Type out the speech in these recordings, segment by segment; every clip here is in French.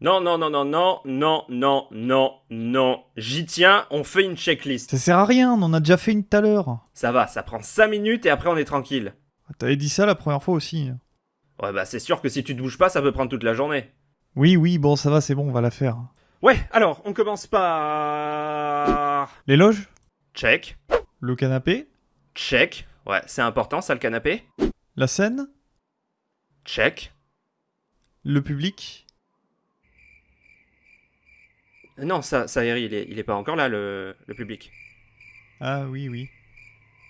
Non, non, non, non, non, non, non, non, non. J'y tiens, on fait une checklist. Ça sert à rien, on en a déjà fait une tout à l'heure. Ça va, ça prend 5 minutes et après on est tranquille. T'avais dit ça la première fois aussi. Ouais, bah c'est sûr que si tu te bouges pas, ça peut prendre toute la journée. Oui, oui, bon, ça va, c'est bon, on va la faire. Ouais, alors, on commence par... Les loges? Check. Le canapé? Check. Ouais, c'est important ça le canapé? La scène? Check. Le public? Non, ça, ça Harry, il est, il est pas encore là, le, le public. Ah oui, oui.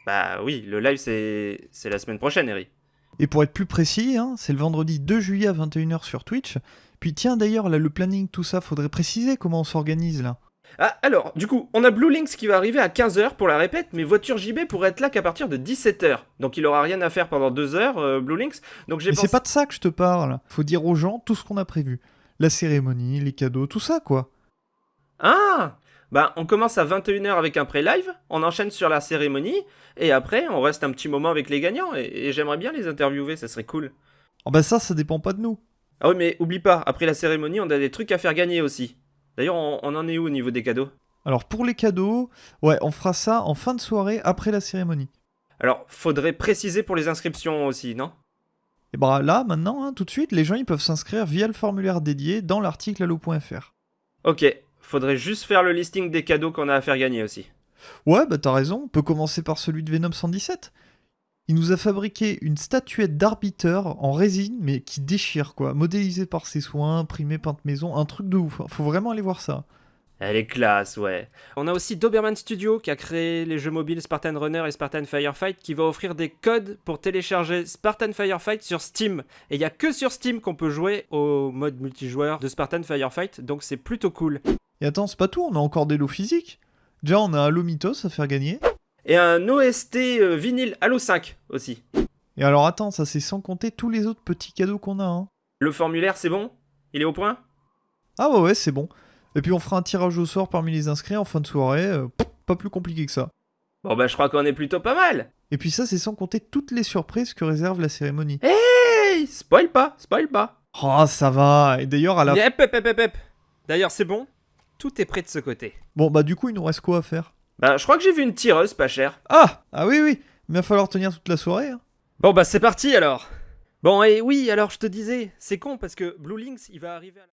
Bah oui, le live c'est la semaine prochaine, Harry. Et pour être plus précis, hein, c'est le vendredi 2 juillet à 21h sur Twitch. Puis tiens d'ailleurs, là le planning, tout ça, faudrait préciser comment on s'organise là. Ah, alors, du coup, on a Blue Links qui va arriver à 15h pour la répète, mais Voiture JB pourrait être là qu'à partir de 17h. Donc il aura rien à faire pendant 2 heures, euh, Blue Links. Donc j'ai Mais pensé... c'est pas de ça que je te parle. Faut dire aux gens tout ce qu'on a prévu. La cérémonie, les cadeaux, tout ça quoi. Ah Bah, on commence à 21h avec un pré-live, on enchaîne sur la cérémonie, et après, on reste un petit moment avec les gagnants, et, et j'aimerais bien les interviewer, ça serait cool. Oh bah ça, ça dépend pas de nous. Ah oui, mais oublie pas, après la cérémonie, on a des trucs à faire gagner aussi. D'ailleurs, on, on en est où au niveau des cadeaux? Alors pour les cadeaux, ouais, on fera ça en fin de soirée après la cérémonie. Alors, faudrait préciser pour les inscriptions aussi, non? Et bah là, maintenant, hein, tout de suite, les gens ils peuvent s'inscrire via le formulaire dédié dans l'article allo.fr. Ok, faudrait juste faire le listing des cadeaux qu'on a à faire gagner aussi. Ouais, bah t'as raison, on peut commencer par celui de Venom 117. Il nous a fabriqué une statuette d'arbiteur en résine, mais qui déchire quoi, modélisée par ses soins, imprimée peinte maison, un truc de ouf. hein. Faut vraiment aller voir ça. Elle est classe, ouais. On a aussi Doberman Studio qui a créé les jeux mobiles Spartan Runner et Spartan Firefight qui va offrir des codes pour télécharger Spartan Firefight sur Steam. Et il y a que sur Steam qu'on peut jouer au mode multijoueur de Spartan Firefight, donc c'est plutôt cool. Et attends, c'est pas tout, on a encore des lots physiques. Déjà, on a Halo Mythos à faire gagner. Et un OST euh, vinyle Halo 5 aussi. Et alors attends, ça c'est sans compter tous les autres petits cadeaux qu'on a. Hein. Le formulaire, c'est bon? Il est au point? Ah ouais, ouais, c'est bon. Et puis on fera un tirage au sort parmi les inscrits en fin de soirée. euh, pas plus compliqué que ça. Bon bah je crois qu'on est plutôt pas mal. Et puis ça, c'est sans compter toutes les surprises que réserve la cérémonie. Hey, spoil pas, spoil pas. Oh, ça va. Et d'ailleurs, à la... Hep, hep, hep, hep. D'ailleurs, c'est bon? Tout est prêt de ce côté. Bon, bah du coup, il nous reste quoi à faire? Bah, je crois que j'ai vu une tireuse pas chère. Ah Ah oui, oui. Mais il va falloir tenir toute la soirée. hein. Bon, bah, c'est parti alors. Bon, et oui, alors je te disais, c'est con parce que Blue Links, il va arriver à la...